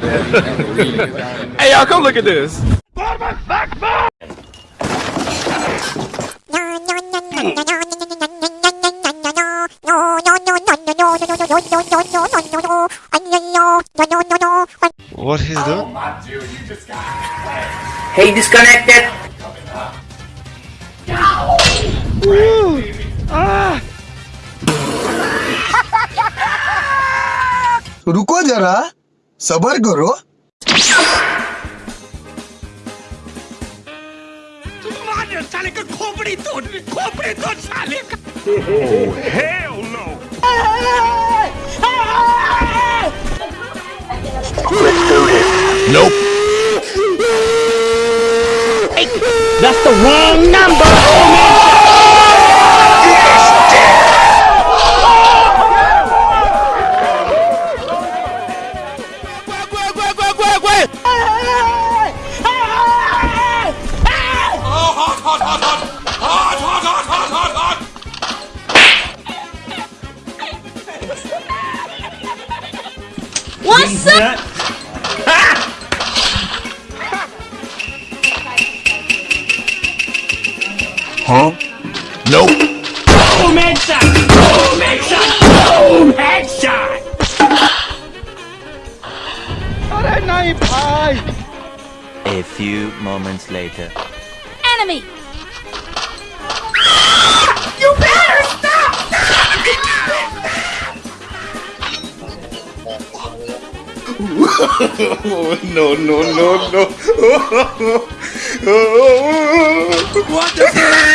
hey, y'all, come look at this. What he's doing? Hey, disconnected. रुको जरा Sabar Guru? Oh, hell no! Let's do this. Nope. Hey, that's the wrong number, What's up? Boom headshot! Boom headshot! Boom headshot! A few moments later. Enemy! No, no, no, no. what the